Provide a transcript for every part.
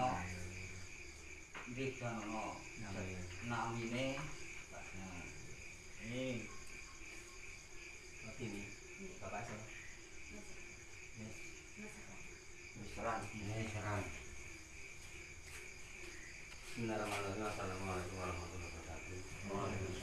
Ini Bapak Bismillahirrahmanirrahim. Assalamualaikum warahmatullahi wabarakatuh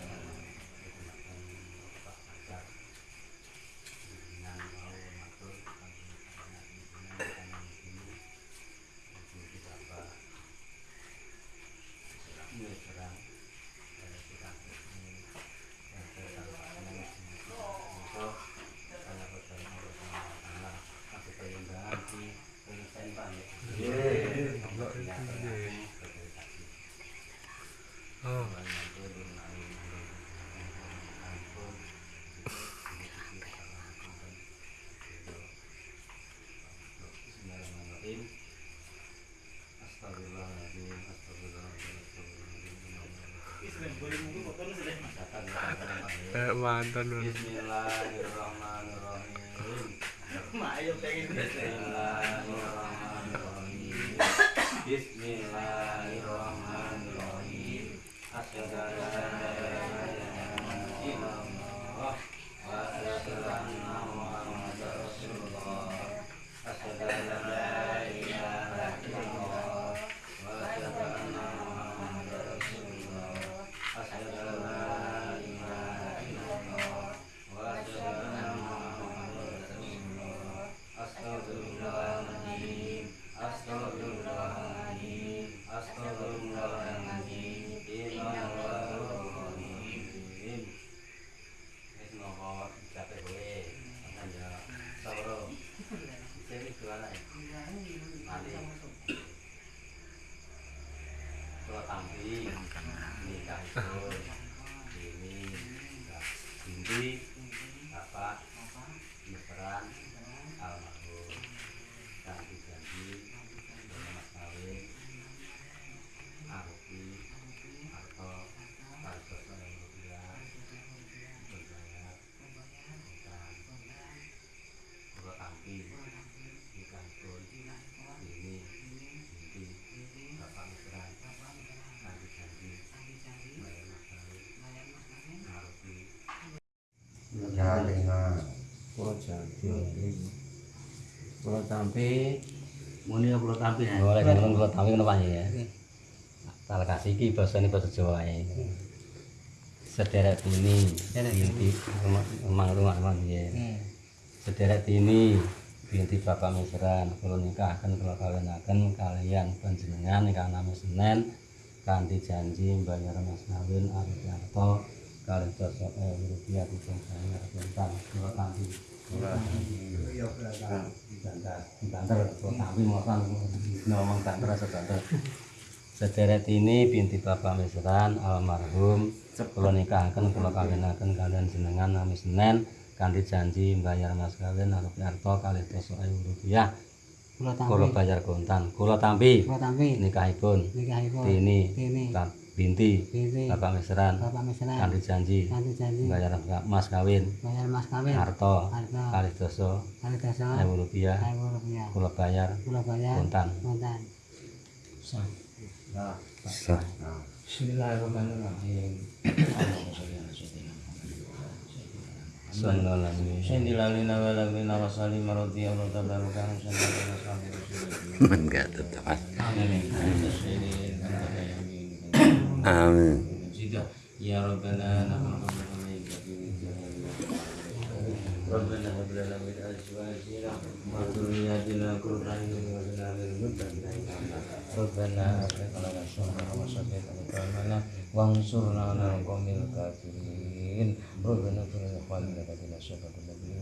mantan lu. Bismillahirrahmanirrahim. Mayo pengen Bismillahirrahmanirrahim. Bismillahirrahmanirrahim. Asyhadu an la ilaha illallah Jadi jualan ya? Nanti Kalau tampil Nikah itu Ini Binti Bapak Mesran almarhum ganti ganti dengan mas kawin arupi atau kasus yang rupiah berbayar dan kalau tampi nikah pun ini binti bapak mesran ganti ganti bayar mas kawin arupi Ya, dengan Pulau Jambi Pulau Jambi muni kula tampi ya. Boleh ngomong Pulau Jambi kenapa ya? Tak kasih ki bahasa ini bahasa Jawa ya. Sederet ini, binti emang rumah emang ya. Sederet ini binti Bapak Mesran kalau nikahkan kalau kawinaken kalian panjenengan nikah nami Senin kanthi janji bayar mas kawin arep arto kalih dasa ewu rupiah bentar kalau tampi banter mosan ngomong banter sederet ini binti Bapak Mesran almarhum kula nikahaken kula kawinaken kalian jenengan nami Senin kanthi janji bayar mas kawin arep arto kalih dasa ewu rupiah. Kula bayar kontan. Kula tampi. Kula tampi. Nikahipun. Nikahipun. Dini. Dini. Binti Binti. Bapak Mesran. Bapak Mesran. Kanthi janji. Kanthi janji. Bayar mas kawin. Bayar mas kawin. Harta harta kalih dasa kali dasa ewu rupiah ewu rupiah kula bayar. Kula bayar. Kontan kontan sah. Bismillahirrahmanirrahim. sallallahu alaihi Sendilalina walagina wasali maroti Allah tabarukan Sendilalina sambil rasulullah Enggak tetap. Amin Amin. Ya Rabbana nahnu ربنا هب لنا من ازواجنا وذرياتنا قرة اعين واجعلنا للمتقين ربنا افرغ لنا شهرا وسدد اقدامنا وانصرنا على القوم الكافرين ربنا اغفر لاخواننا الذين سبقونا بالايمان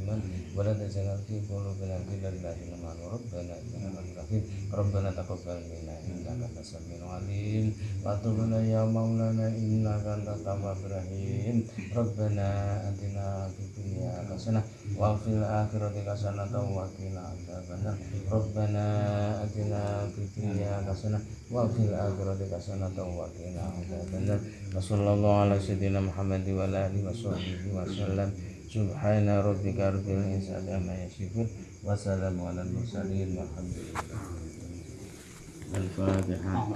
ولا تجعل في قلوبنا غلا للذين آمنوا ربنا إنك رؤوف رحيم ربنا تقبل منا إنك أنت السميع العليم وتب علينا يا مولانا إنك أنت التواب الرحيم ربنا آتنا في الدنيا حسنة وفي الآخرة حسنة وقنا عذاب النار ربنا آتنا في الدنيا حسنة وفي الآخرة حسنة وقنا عذاب النار وصلى الله على سيدنا محمد وعلى آله وصحبه وسلم سبحان ربك رب العزة عما يصفون وسلام على المرسلين والحمد لله الفاتحة.